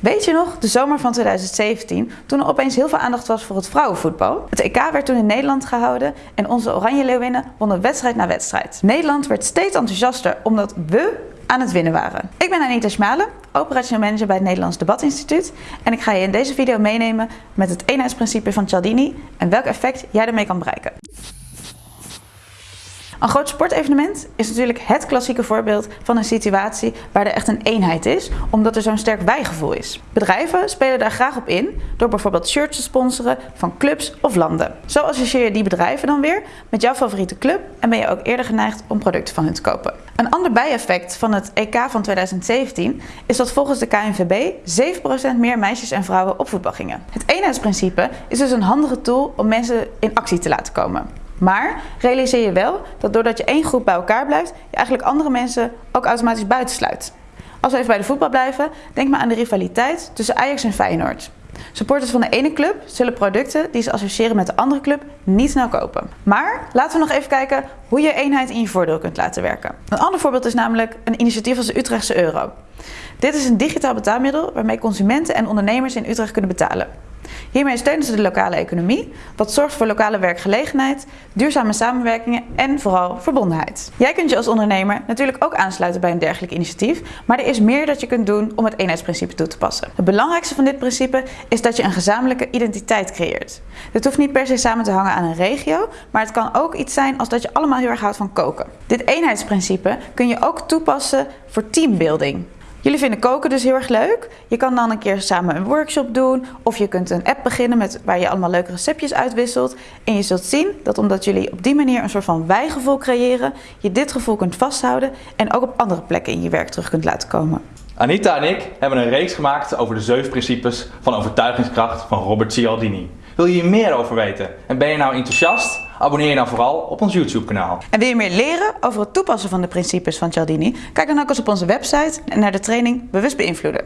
Weet je nog, de zomer van 2017, toen er opeens heel veel aandacht was voor het vrouwenvoetbal? Het EK werd toen in Nederland gehouden en onze Oranje Leeuwinnen wonnen wedstrijd na wedstrijd. Nederland werd steeds enthousiaster omdat we aan het winnen waren. Ik ben Anita Schmalen, operationeel manager bij het Nederlands Debatinstituut en ik ga je in deze video meenemen met het eenheidsprincipe van Cialdini en welk effect jij ermee kan bereiken. Een groot sportevenement is natuurlijk het klassieke voorbeeld van een situatie waar er echt een eenheid is, omdat er zo'n sterk wijgevoel is. Bedrijven spelen daar graag op in door bijvoorbeeld shirts te sponsoren van clubs of landen. Zo associeer je die bedrijven dan weer met jouw favoriete club en ben je ook eerder geneigd om producten van hun te kopen. Een ander bijeffect van het EK van 2017 is dat volgens de KNVB 7% meer meisjes en vrouwen op voetbal gingen. Het eenheidsprincipe is dus een handige tool om mensen in actie te laten komen. Maar realiseer je wel dat doordat je één groep bij elkaar blijft, je eigenlijk andere mensen ook automatisch buitensluit. Als we even bij de voetbal blijven, denk maar aan de rivaliteit tussen Ajax en Feyenoord. Supporters van de ene club zullen producten die ze associëren met de andere club niet snel kopen. Maar laten we nog even kijken hoe je eenheid in je voordeel kunt laten werken. Een ander voorbeeld is namelijk een initiatief als de Utrechtse euro. Dit is een digitaal betaalmiddel waarmee consumenten en ondernemers in Utrecht kunnen betalen. Hiermee steunen ze de lokale economie, wat zorgt voor lokale werkgelegenheid, duurzame samenwerkingen en vooral verbondenheid. Jij kunt je als ondernemer natuurlijk ook aansluiten bij een dergelijk initiatief, maar er is meer dat je kunt doen om het eenheidsprincipe toe te passen. Het belangrijkste van dit principe is dat je een gezamenlijke identiteit creëert. Dit hoeft niet per se samen te hangen aan een regio, maar het kan ook iets zijn als dat je allemaal heel erg houdt van koken. Dit eenheidsprincipe kun je ook toepassen voor teambuilding. Jullie vinden koken dus heel erg leuk. Je kan dan een keer samen een workshop doen of je kunt een app beginnen met, waar je allemaal leuke receptjes uitwisselt. En je zult zien dat omdat jullie op die manier een soort van wijgevoel creëren, je dit gevoel kunt vasthouden en ook op andere plekken in je werk terug kunt laten komen. Anita en ik hebben een reeks gemaakt over de zeven principes van overtuigingskracht van Robert Cialdini. Wil je hier meer over weten en ben je nou enthousiast? Abonneer je dan vooral op ons YouTube kanaal. En wil je meer leren over het toepassen van de principes van Cialdini? Kijk dan ook eens op onze website en naar de training Bewust Beïnvloeden.